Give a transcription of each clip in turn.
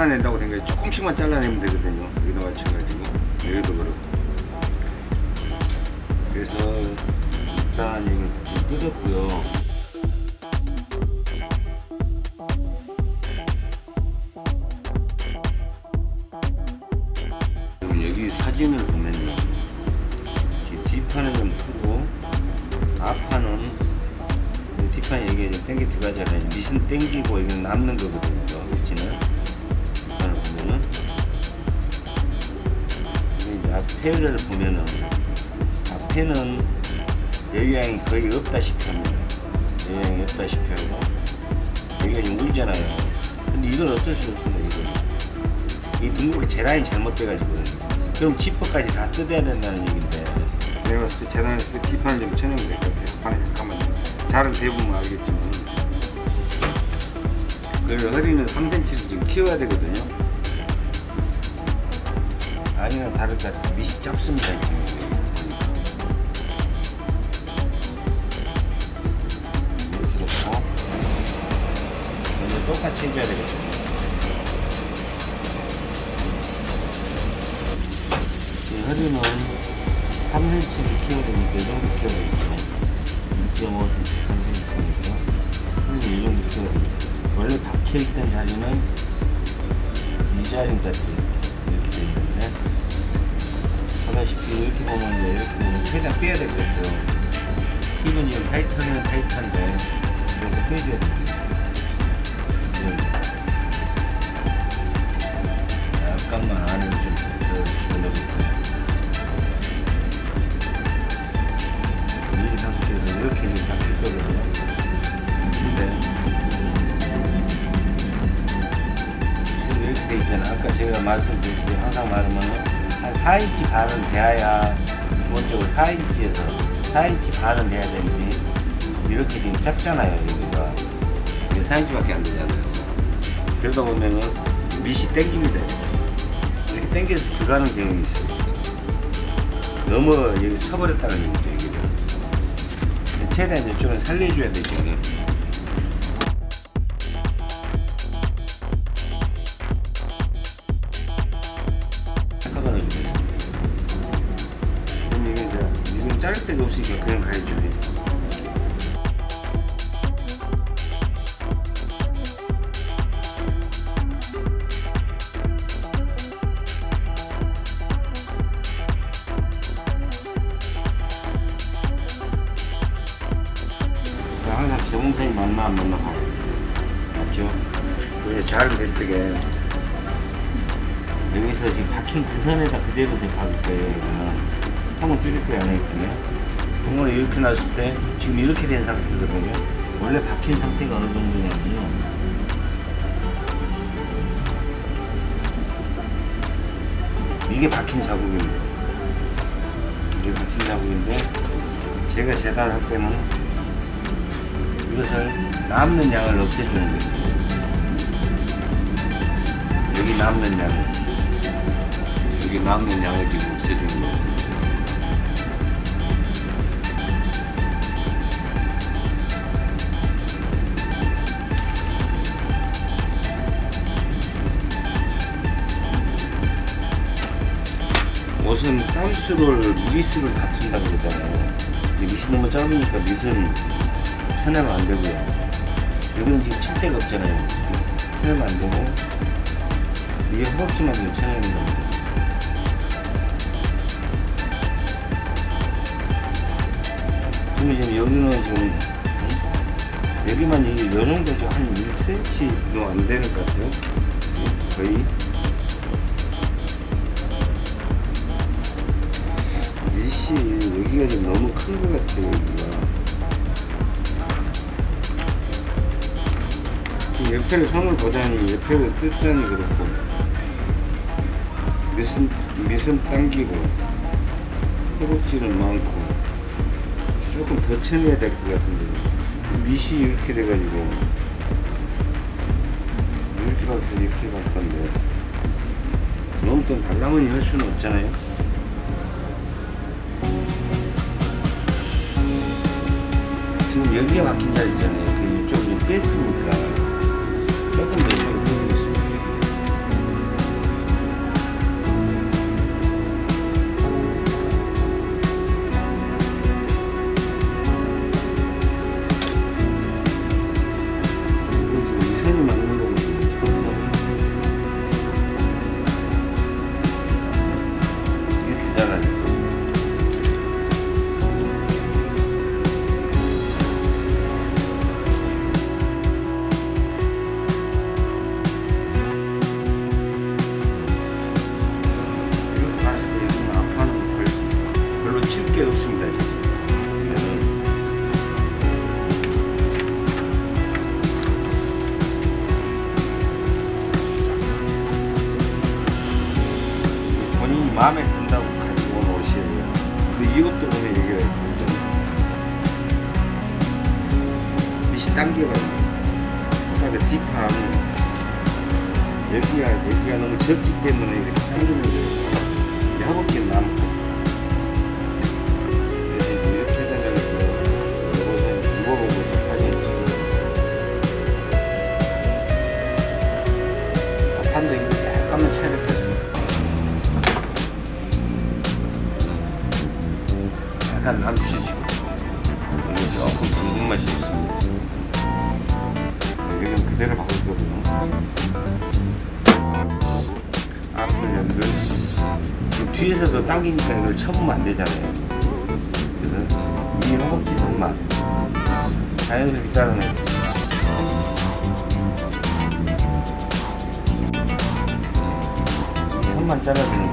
많이 잘라 그럼 지퍼까지 다 뜯어야 된다는 얘긴데. 내가 봤을 때 재단했을 때 뒷판을 좀 쳐내면 될 것 같아요. 판에 잠깐만요. 잘은 대보면 알겠지만. 그리고 허리는 3cm를 좀 키워야 되거든요. 아니면 다를까 밑이 짧습니다 지금 똑같이 해줘야 되겠죠 이 허리는 3cm를 키워야 되니까 이 정도 키워야 되겠죠. 2.5cm, 3cm니까. 허리는 이 정도 키워야 됩니다. 원래 박혀 있던 자리는 이 자리까지 이렇게 돼 있는데 보다시피 이렇게 보면 이제 이렇게 보면 최대한 빼야 같아요. 힙은 지금 타이트하기는 타이트한데 이렇게 빼줘야 이런 약간만 안을 좀 이제 박힐거든요 근데 지금 이렇게 돼 있잖아. 아까 제가 말씀드렸듯이 항상 말하면 한 4인치 반은 돼야 기본적으로 4인치에서 4인치 반은 돼야 되는데 이렇게 지금 작잖아요 여기가. 이게 4인치 밖에 안 되잖아요. 그러다 보면은 밑이 땡깁니다 이렇게. 땡겨서 들어가는 경향이 있어요. 너무 여기 쳐버렸다는 얘기죠 최대한 이쪽은 살려줘야 되죠 맞나 봐요 맞죠? 그게 잘될 때게 여기서 지금 박힌 그 선에다 그대로 돼 박을 거예요 형을 줄일 거예요 안 하겠군요 형을 이렇게 놨을 때 지금 이렇게 된 상태거든요. 원래 박힌 상태가 어느 정도냐면요. 이게 박힌 자국입니다. 이게 박힌 자국인데 제가 재단할 때는 이것을 남는 양을 없애주는 거예요. 여기 남는 양을 여기 남는 양을 지금 없애주는 거예요. 옷은 땀수를 미리스를 다툰다고 그러잖아요. 이 밑이 너무 짧으니까 밑은 쳐내면 안 되고요. 여기는 지금 칠 데가 없잖아요. 쳐내면 안 되고 위에 허벅지만 지금 쳐내는 겁니다. 지금 지금 여기는 지금 음? 여기만 이 정도 좀한 1cm도 안 되는 것 같아요. 거의 밑이 여기가 좀 너무 큰 것 같아요. 옆에를 손을 보자니 옆에를 뜯자니 그렇고 미선, 미선 당기고 허벅지는 많고 조금 더 쳐내야 될 것 같은데 미시 이렇게 돼가지고 이렇게 박혀서 이렇게 갈 건데 너무 또 달라머니 할 수는 없잖아요 지금 여기가 막힌 자리 있잖아요. 그 이쪽이 뺐으니까. 조금 더 딱이니까 이걸 쳐보면 안 되잖아요. 그래서 이 허벅지선만 자연스럽게 잘라내겠습니다 이 선만 잘라주는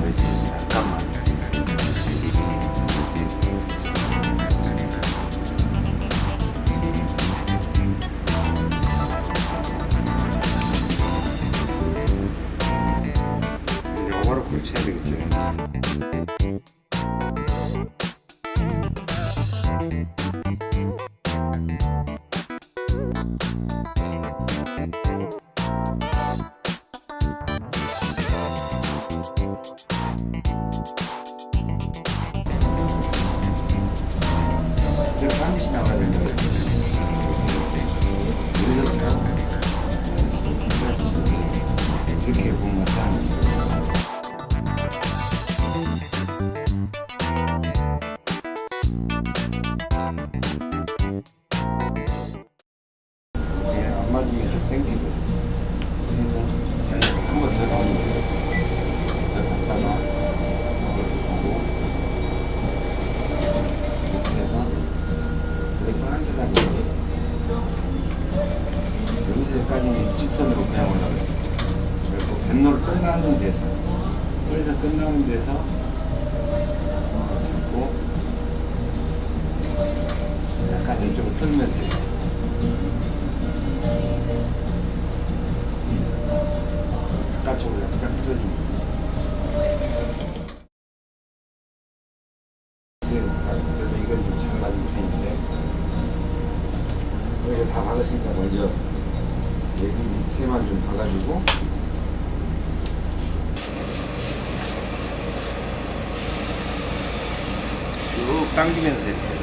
당기면서 이렇게.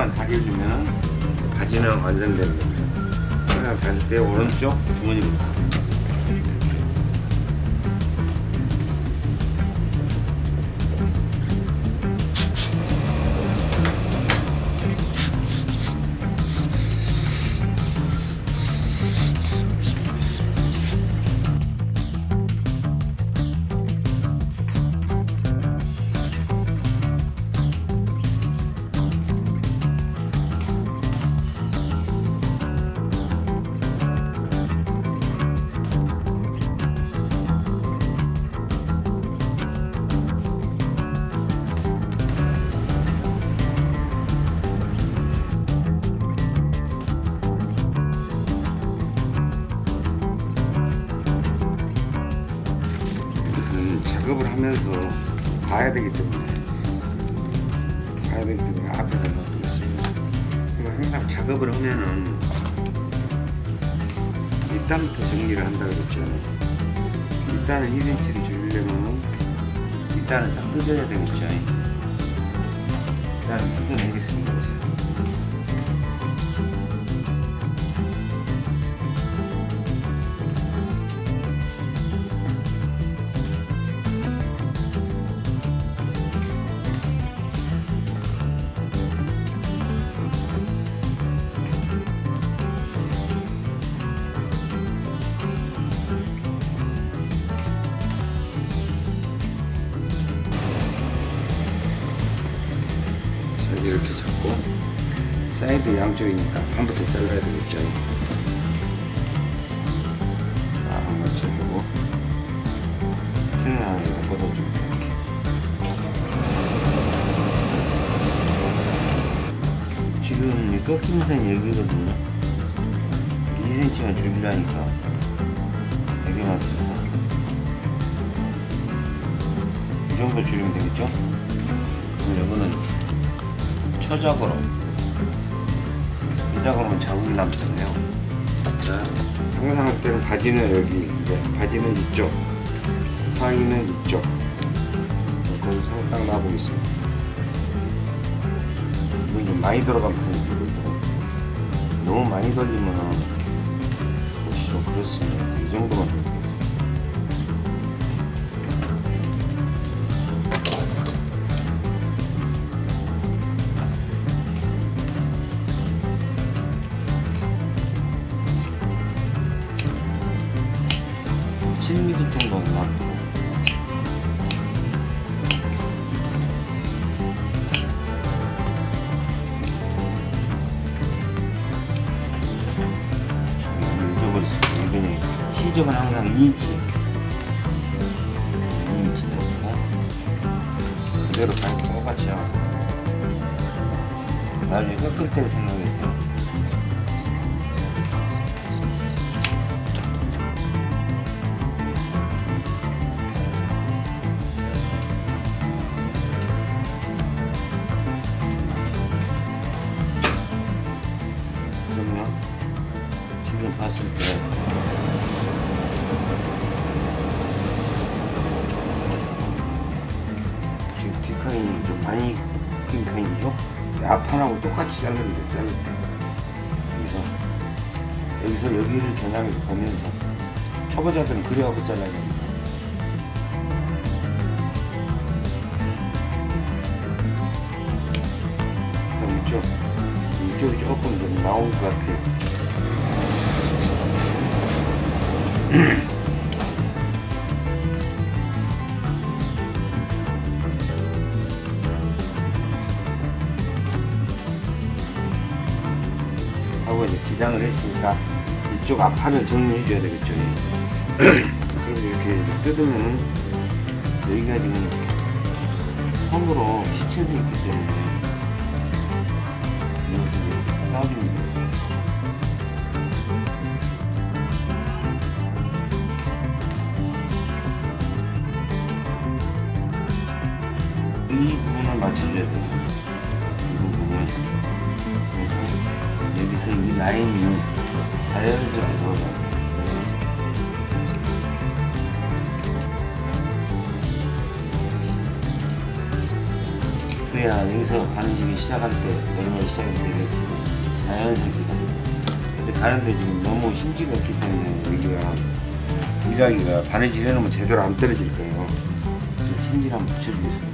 끝만 다려주면 바지는 완성되는 겁니다. 항상 다릴 때 오른쪽 주머니로 봐야 되기 때문에 앞에서 넣고 있습니다. 그리고 항상 작업을 하면은 밑단부터 정리를 한다 그랬죠. 밑단을 2cm를 줄이려면 밑단을 싹 뜯어야 되겠죠. 일단 뜯어내겠습니다. 7mm 정도 나왔고. 이쪽을 시접은 항상 2인치. 같이 자를 때 그래서 여기서 여기를 겨냥해서 보면서 초보자들은 그래갖고 잘라야 됩 이쪽 앞판을 정리해 줘야 되겠죠 그럼 이렇게 이제 뜯으면은 여기가 지금 손으로 시체도 있기 때문에 이것을 돼요 이 부분을 맞춰줘야 돼요. 이 부분을. 여기서 이 라인이 자연스럽게 들어가요. 그래야 여기서 바느질이 시작할 때, 내리막 시작할 때 자연스럽게. 때 가는데 지금 너무 심지가 없기 때문에 여기가 일하기가 바느질 해놓으면 제대로 안 떨어질 거예요. 심지를 한번 붙여주겠습니다.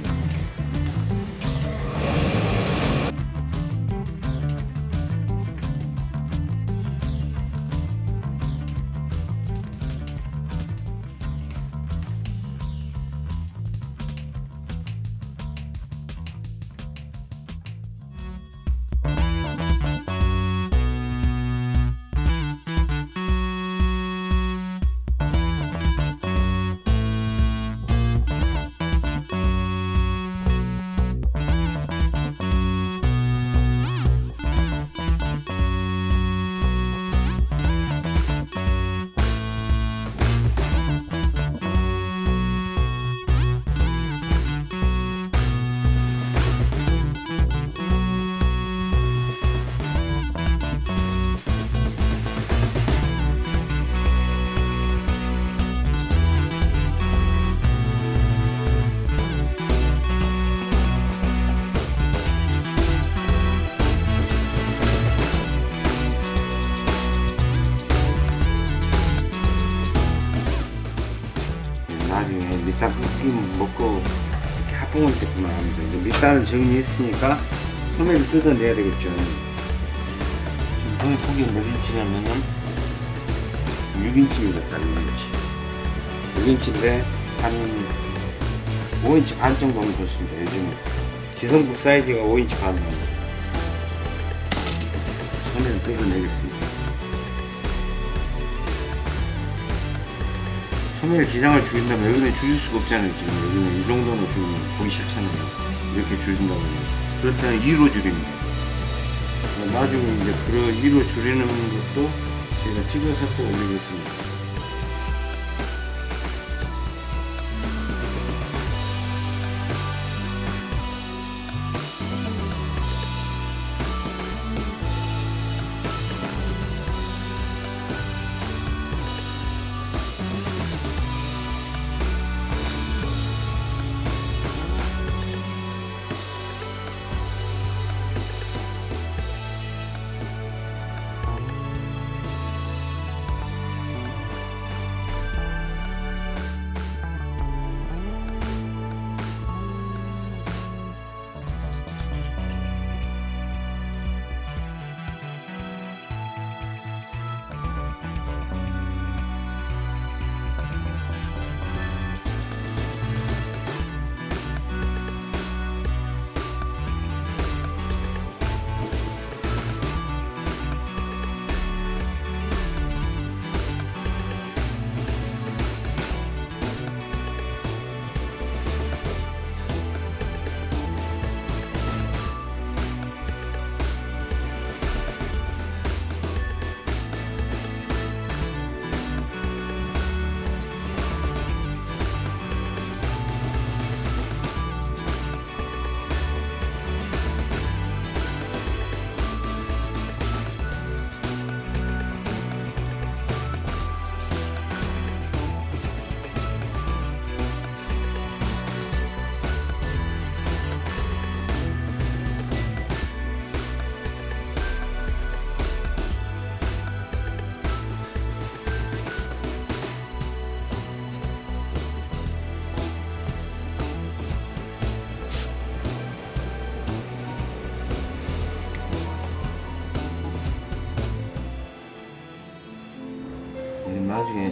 정리했으니까 소매를 뜯어내야 되겠죠. 지금 소매 폭이 몇 인치냐면은 6인치입니다. 딱 6인치. 6인치인데 한 5인치 반 정도면 좋습니다. 요즘 기성국 사이즈가 5인치 반 나옵니다. 소매를 뜯어내겠습니다. 소매를 기장을 줄인다면 여기는 줄일 수가 없잖아요 지금 여기는 이 정도는 좀 보기 싫잖아요 이렇게 줄인다면 그렇다면 2로 줄입니다. 나중에 이제 그 2로 줄이는 것도 제가 찍어서 또 올리겠습니다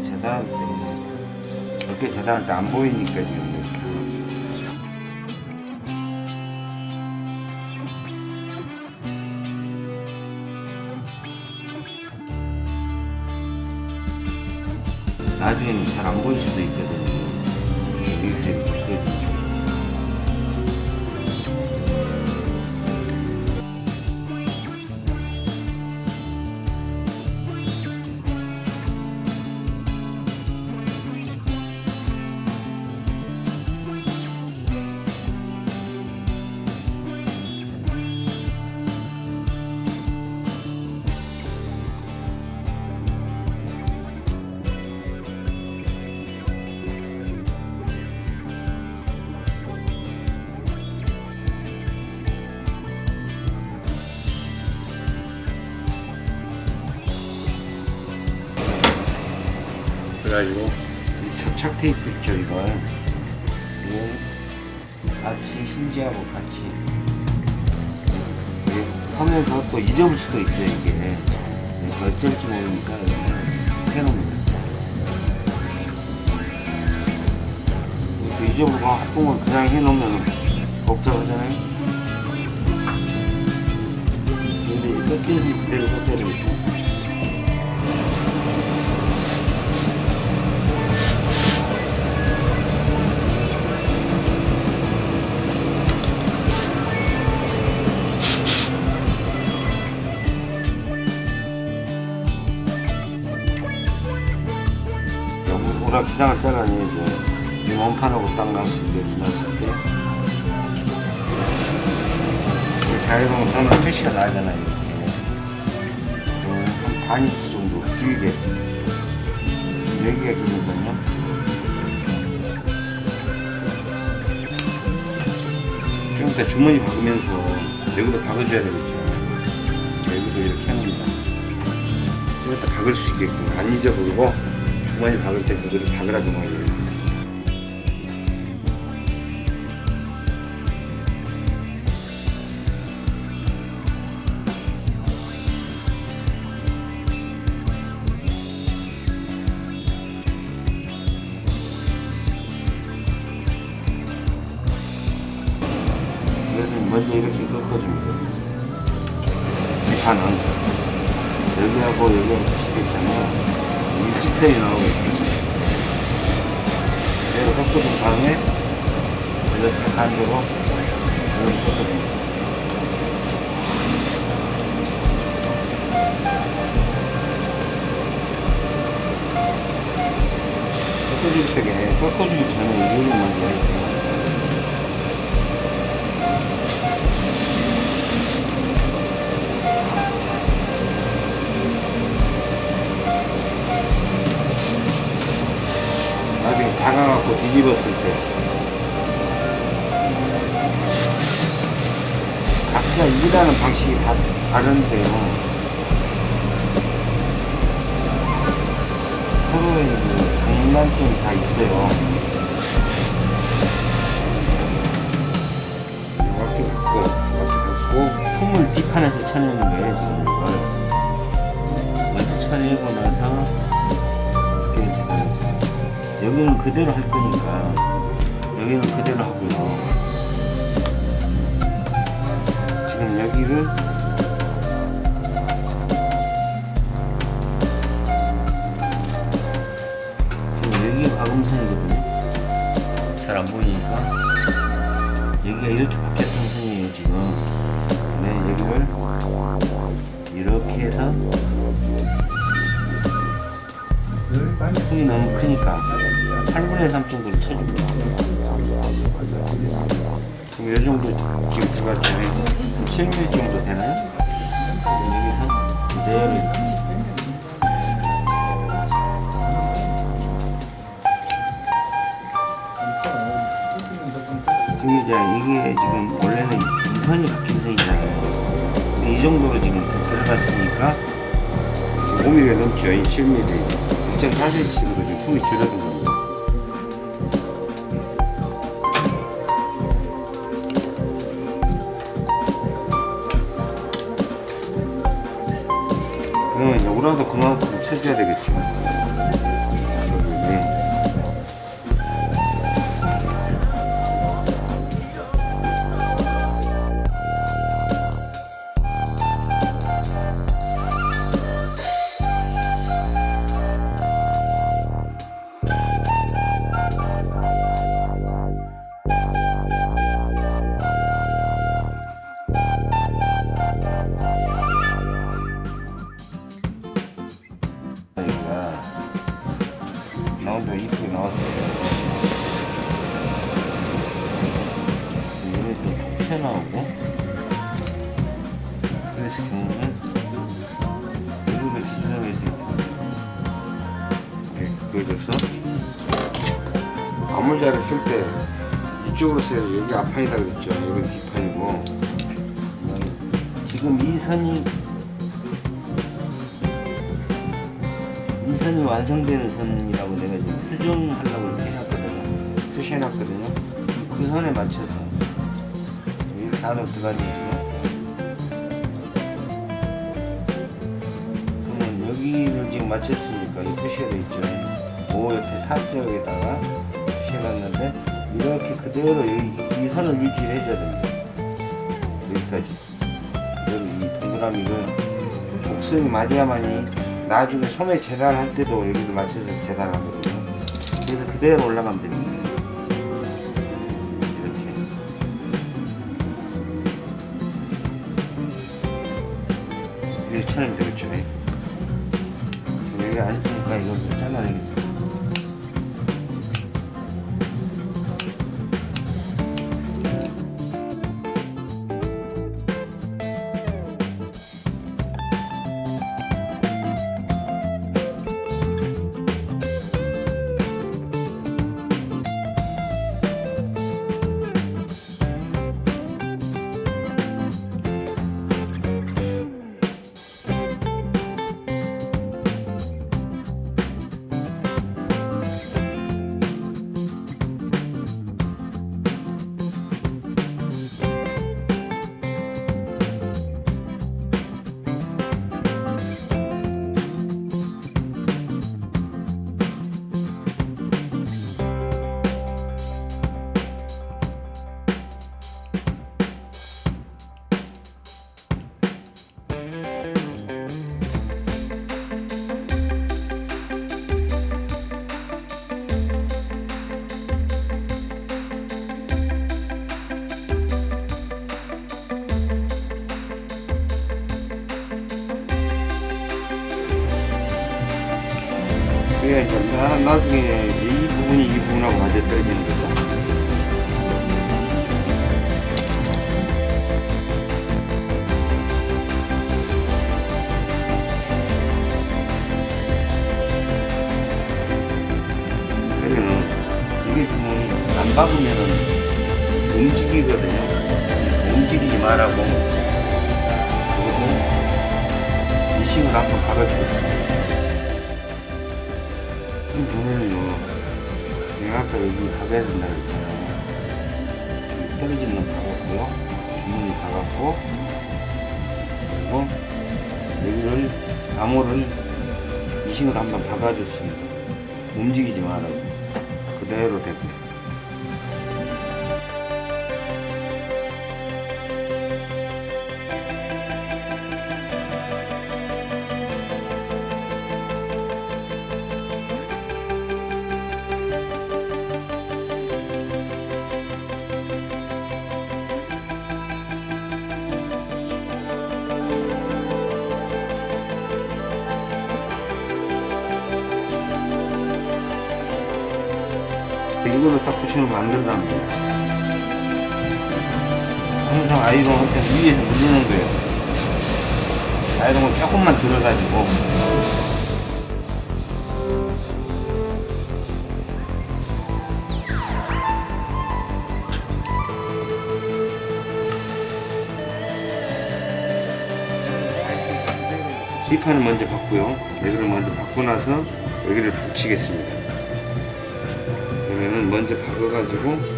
재단할 때 이렇게 재단할 때 안 보이니까 지금 수도 있어요 이게. 어쩔지 모르니까 이렇게 해놓습니다 이렇게 잊어보고 합봉을 그냥 해놓으면 복잡하잖아요. 근데 이 끝에서는 그대로 꺾여야 죠 우라 기장을 잘라내야죠. 이 원판하고 딱 났을 때, 났을 때. 다이로는 그런 표시가 나잖아요. 이렇게. 어, 한 반 인치 정도 길게. 여기가 길거든요. 좀 이따 주머니 박으면서 여기도 박아줘야 되겠죠. 여기도 이렇게 합니다. 좀 이따 박을 수 있게끔 안 잊어버리고 주머니 박을 때 그거를 박으라고 말이에요. 다 다른데요. 서로의 그 장단점이 다 있어요. 왁지 받고 왁지 받고 폼을 뒷판에서 쳐내는 거예요 지금. 이걸. 먼저 쳐내고 나서 이렇게 잡아냈어요. 여기는 그대로 할 거니까 그러면 오라도 그만큼 쳐줘야 되겠죠. 여기 앞판이다 그랬죠. 맞아야만이 나중에 소매 재단할 때도 여기를 맞춰서 재단하거든요. 그래서 그대로 올라가면 됩니다. 나, 나중에 이 부분이 이 부분하고 맞아 떨어지는. 그 여기를 암호를 이식을 한번 박아줬습니다. 움직이지 말라고. 그대로 되고요 딱 붙이는 거안 들어갑니다. 항상 아이롱 할때 위에서 누르는 거예요. 아이롱을 조금만 들어가지고 지판을 먼저 받고요. 여기를 먼저 받고 나서 여기를 붙이겠습니다. 먼저 박아가지고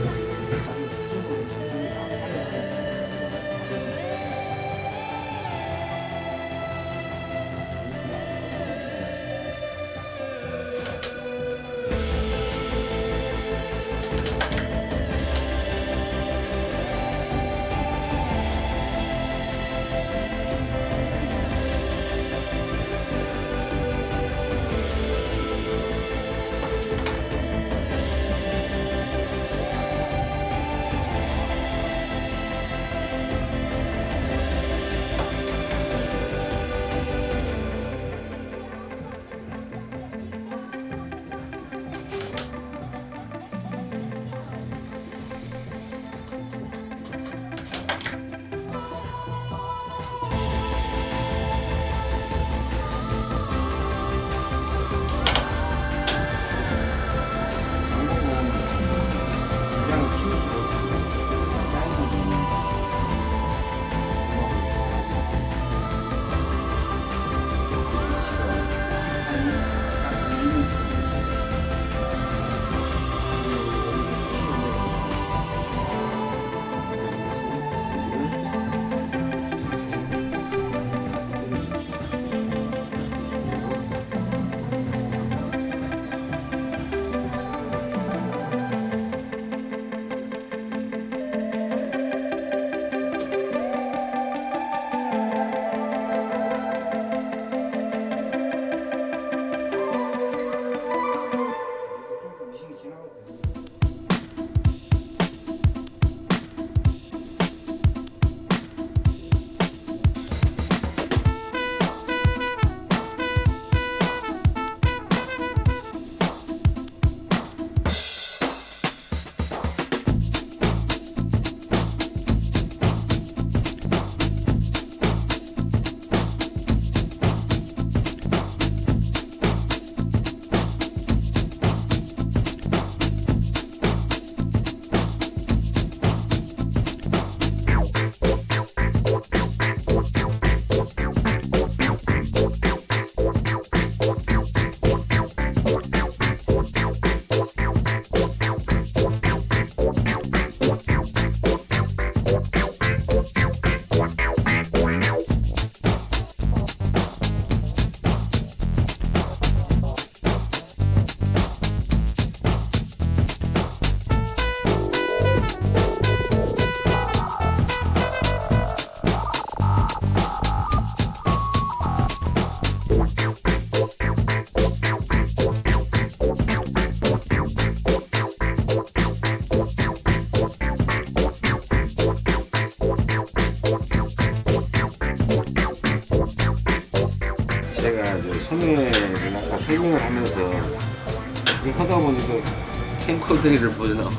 캠코더를 보나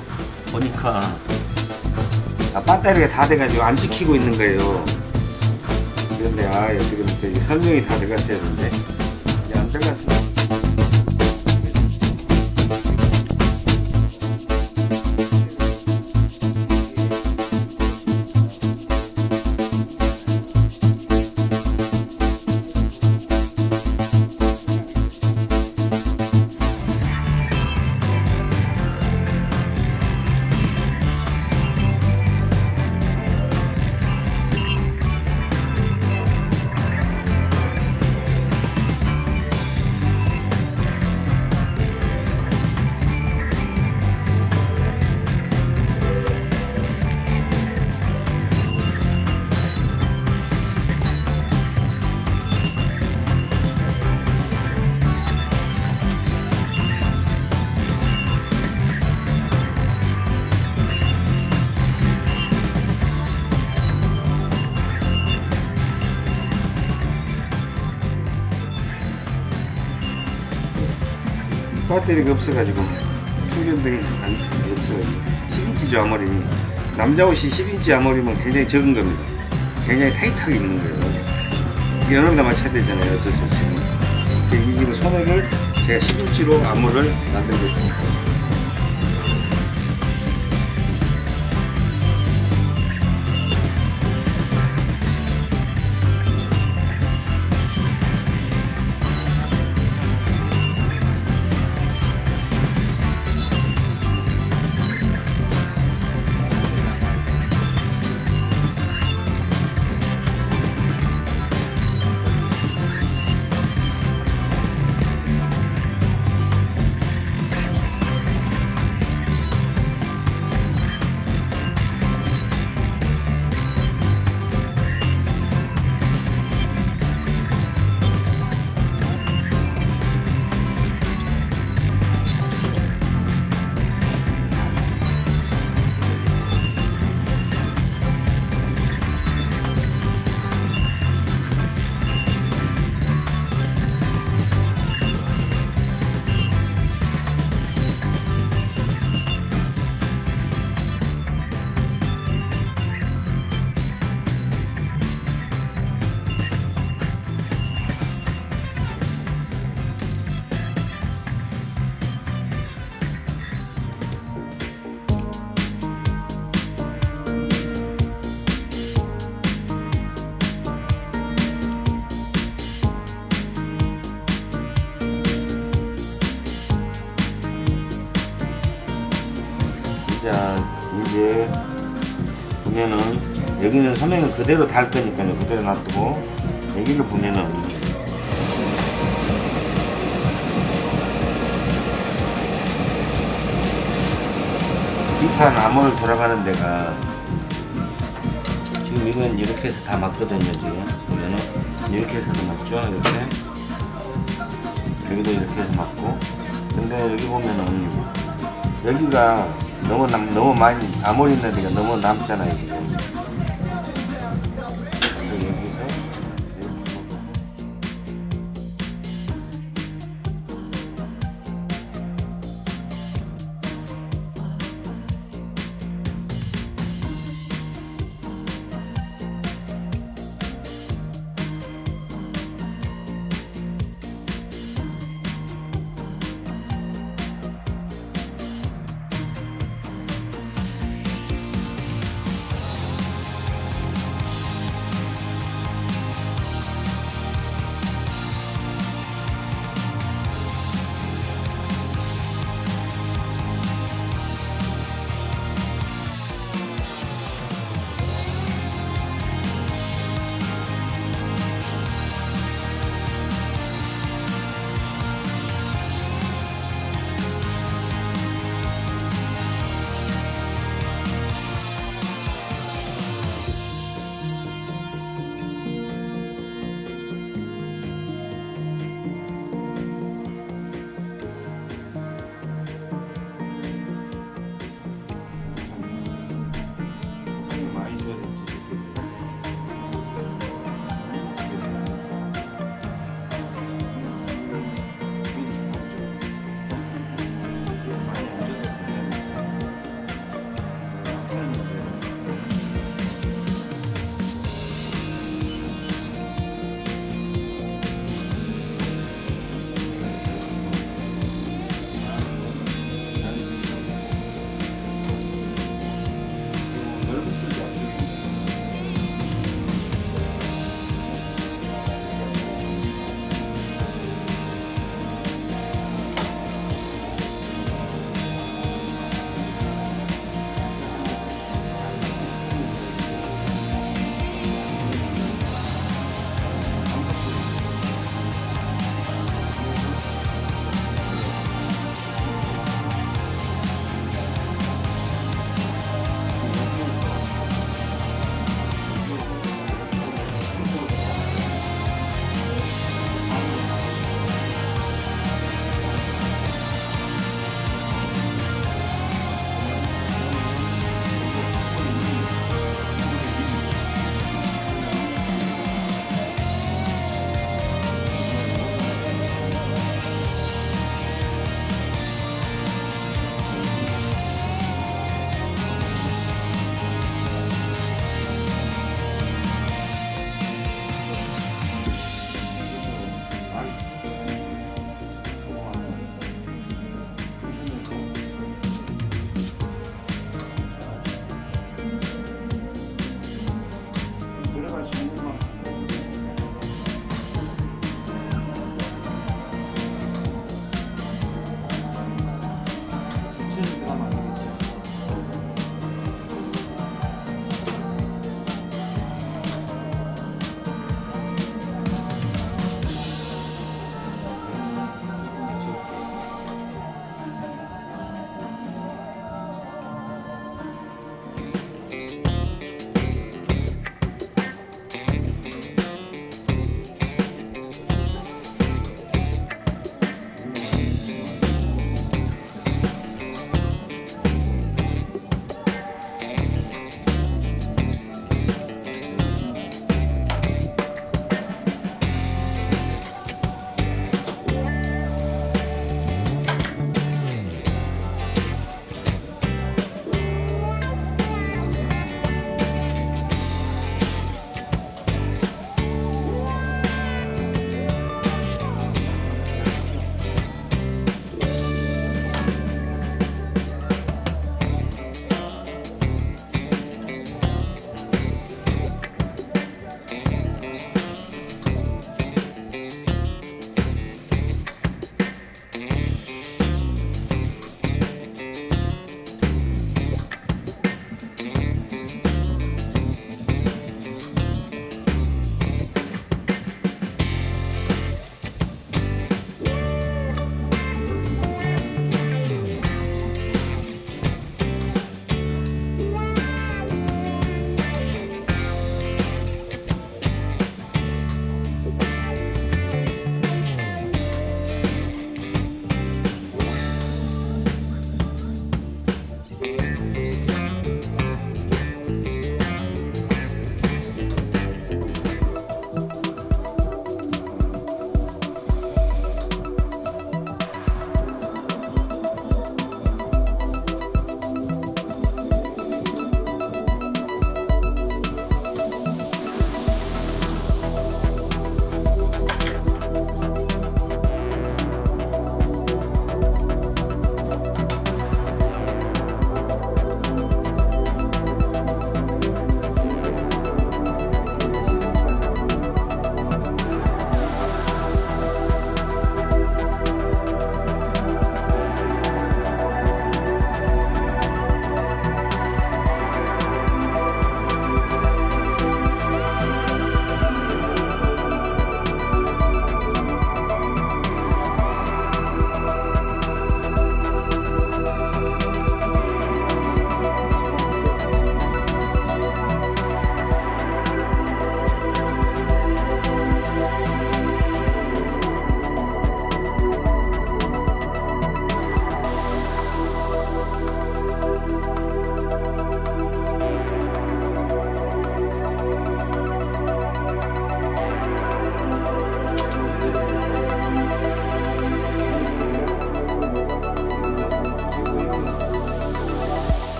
보니까 아, 배터리가 다 돼가지고 안 지키고 있는 거예요. 그런데 아 어떻게 설명이 다 돼갔어야 되는데 배터리가 없어가지고 충전되기 안 없어가지고 10인치죠 아무리. 남자 옷이 10인치 아무리면 굉장히 적은 겁니다. 굉장히 타이트하게 입는 거예요. 이게 여름에다 맞춰야 되잖아요 어쩔 수 없이. 이 소매를 제가 10인치로 암호를 만들고 있습니다 그대로 달 거니까요. 그대로 놔두고 여기를 보면은 비탄 암호를 돌아가는 데가 지금 이건 이렇게 해서 다 맞거든요 지금. 보면은 이렇게 해서도 맞죠? 이렇게? 여기도 이렇게 해서 맞고. 근데 여기 보면은 여기가 너무 남, 너무 많이 아무리 있는 데가 너무 남잖아요 지금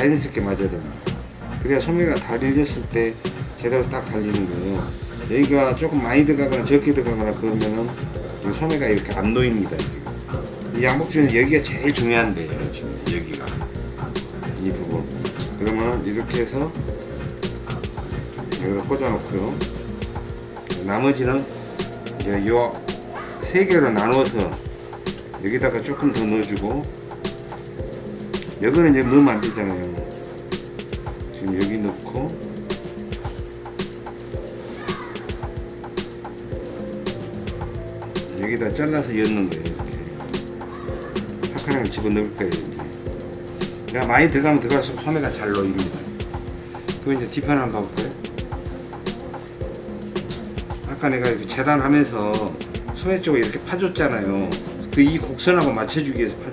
자연스럽게 맞아야 됩니다. 그래야 소매가 달렸을 때 제대로 딱 달리는 거예요. 여기가 조금 많이 들어가거나 적게 들어가거나 그러면은 이 소매가 이렇게 안 놓입니다. 이 양복 중에서 여기가 제일 중요한데요. 지금 여기가 이 부분. 그러면 이렇게 해서 여기다 꽂아놓고요. 나머지는 이제 요세 개로 나눠서 여기다가 조금 더 넣어주고 여기는 이제 넣으면 안 되잖아요. 지금 여기 넣고 여기다 잘라서 엮는 거예요. 이렇게 파카랑을 집어넣을 거예요. 그러니까 많이 들어가면 들어갈수록 소매가 잘 놓입니다. 그럼 이제 뒤편 한번 봐볼까요? 아까 내가 이렇게 재단하면서 소매 쪽을 이렇게 파줬잖아요. 그 이 곡선하고 맞춰주기 위해서 파